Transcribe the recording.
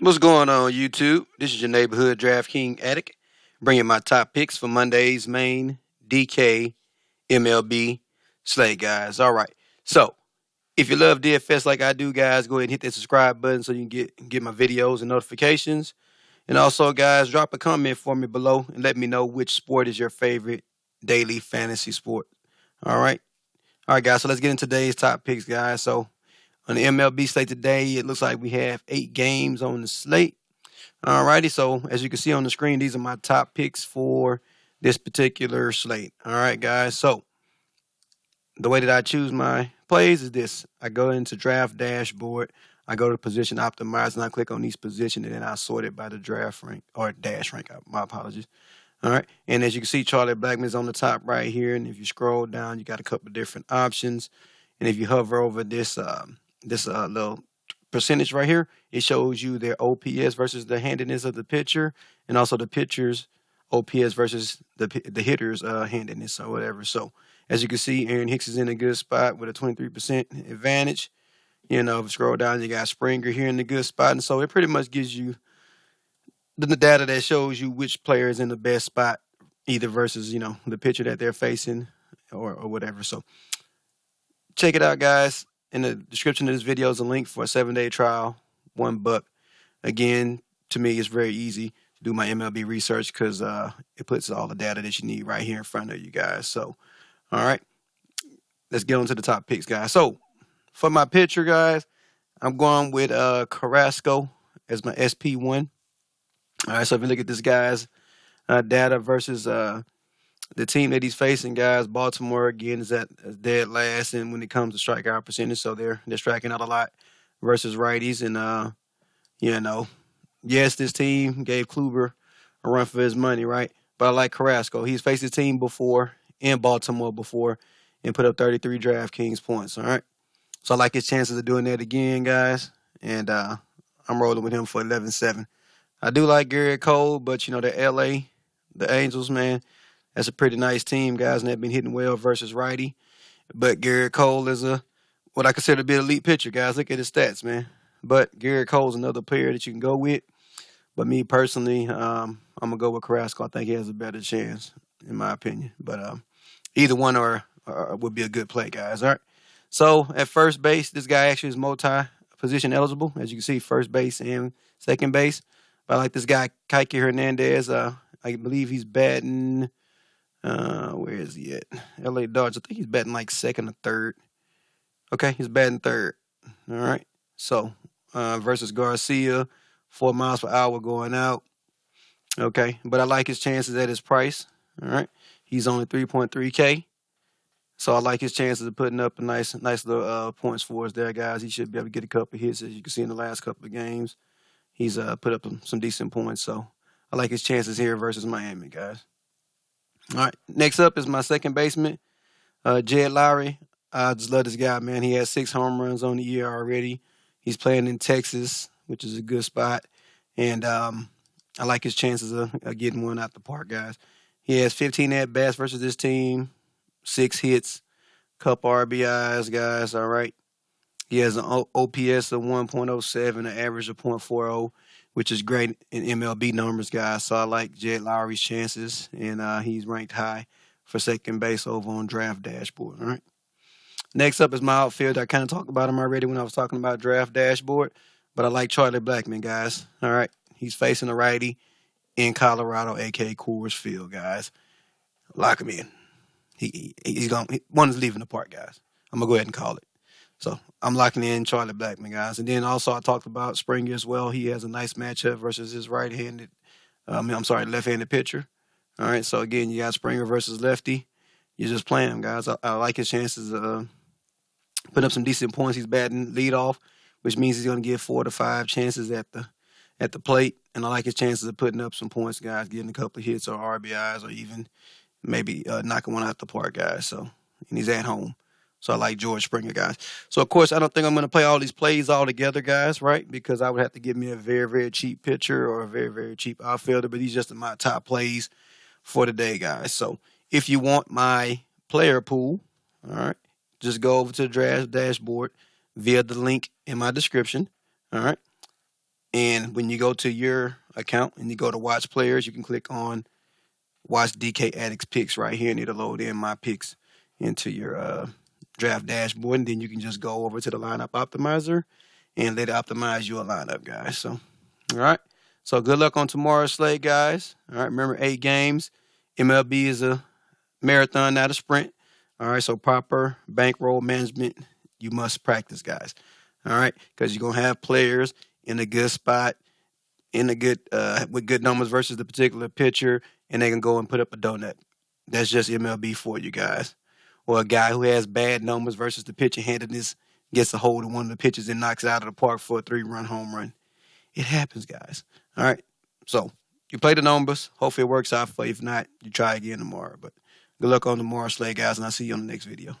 What's going on, YouTube? This is your neighborhood DraftKings addict, bringing my top picks for Monday's main DK MLB slate, guys. All right, so if you love DFS like I do, guys, go ahead and hit that subscribe button so you can get get my videos and notifications. And also, guys, drop a comment for me below and let me know which sport is your favorite daily fantasy sport. All right, all right, guys. So let's get into today's top picks, guys. So on the MLB slate today, it looks like we have eight games on the slate. Alrighty, so as you can see on the screen, these are my top picks for this particular slate. All right, guys. So the way that I choose my plays is this: I go into draft dashboard, I go to position optimize, and I click on each position, and then I sort it by the draft rank or dash rank. My apologies. All right, and as you can see, Charlie Blackmon is on the top right here, and if you scroll down, you got a couple different options, and if you hover over this. Um, this uh, little percentage right here, it shows you their OPS versus the handedness of the pitcher, and also the pitcher's OPS versus the the hitter's uh, handedness or whatever. So as you can see, Aaron Hicks is in a good spot with a 23% advantage. You know, scroll down, you got Springer here in the good spot, and so it pretty much gives you the data that shows you which player is in the best spot, either versus you know the pitcher that they're facing or or whatever. So check it out, guys in the description of this video is a link for a seven day trial, one buck. Again, to me, it's very easy to do my MLB research because uh, it puts all the data that you need right here in front of you guys. So, all right, let's get on to the top picks, guys. So, for my pitcher, guys, I'm going with uh, Carrasco as my SP1. All right, so if you look at this guy's uh, data versus uh, the team that he's facing, guys, Baltimore again is at dead last, and when it comes to strikeout percentage, so they're they're striking out a lot versus righties, and uh, you know, yes, this team gave Kluber a run for his money, right? But I like Carrasco. He's faced his team before in Baltimore before and put up 33 DraftKings points. All right, so I like his chances of doing that again, guys, and uh, I'm rolling with him for 11-7. I do like Gerrit Cole, but you know the LA, the Angels, man that's a pretty nice team, guys, and they've been hitting well versus righty. But Gerrit Cole is a what I consider to be an elite pitcher, guys. Look at his stats, man. But Gerrit Cole's another player that you can go with. But me personally, um, I'm gonna go with Carrasco. I think he has a better chance, in my opinion. But um, either one or, or, would be a good play, guys. All right. So at first base, this guy actually is multi position eligible, as you can see, first base and second base. But I like this guy, Kike Hernandez. Uh, I believe he's batting uh, where is he at? LA Dodgers. I think he's batting like second or third. Okay, he's batting third. All right. So uh, versus Garcia, four miles per hour going out. Okay, but I like his chances at his price. All right, he's only 3.3k, so I like his chances of putting up a nice, nice little uh, points for us there, guys. He should be able to get a couple hits, as you can see in the last couple of games. He's uh, put up some decent points, so I like his chances here versus Miami, guys. All right. Next up is my second baseman, uh, Jed Lowrie. I just love this guy, man. He has six home runs on the year already. He's playing in Texas, which is a good spot. And um, I like his chances of, of, getting one out the park, guys. He has 15 at bats versus this team, six hits, couple RBIs, guys. All right. He has an OPS of 1.07, an average of 0.40 which is great in MLB numbers, guys. So I like Jed Lowrie's chances, and uh, he's ranked high for second base over on Draft Dashboard. All right. Next up is my outfield. I kind of talked about him already when I was talking about Draft Dashboard, but I like Charlie Blackmon, guys. All right. He's facing a righty in Colorado, aka Coors Field, guys. Lock him in. He, he he's going. One is leaving the park, guys. I'm gonna go ahead and call it. So I'm locking in Charlie Blackmon, guys. And then also I talked about Springer as well. He has a nice matchup versus his right-handed, um, I'm sorry, left-handed pitcher. All right. So again, you got Springer versus lefty. You just play him, guys. I, I like his chances of uh, putting up some decent points. He's batting lead off, which means he's going to get four to five chances at the at the plate. And I like his chances of putting up some points, guys, getting a couple of hits or RBIs or even maybe uh, knocking one out the park, guys. So and he's at home. So I like George Springer, guys. So of course, I don't think I'm going to play all these plays all together, guys, right? Because I would have to give me a very, very cheap pitcher or a very, very cheap outfielder. But these just my top plays for today, guys. So if you want my player pool, all right, just go over to the draft dashboard via the link in my description. All right. And when you go to your account and you go to watch players, you can click on watch DK Addicts picks right here and it'll load in my picks into your uh, draft dashboard. And then you can just go over to the lineup optimizer and let it optimize your lineup, guys. So, all right. So good luck on tomorrow's slate, guys. All right. Remember, eight games. MLB is a marathon, not a sprint. All right. So proper bankroll management, you must practice, guys. All right. Because you're going to have players in a good spot, in a good, uh, with good numbers versus the particular pitcher, and they can go and put up a donut. That's just MLB for you guys. Or a guy who has bad numbers versus the pitcher handedness gets a hold of one of the pitches and knocks it out of the park for a three run home run. It happens, guys. All right. So you play the numbers. Hopefully it works out for you. If not, you try again tomorrow. But good luck on tomorrow, Slay guys, and I'll see you on the next video.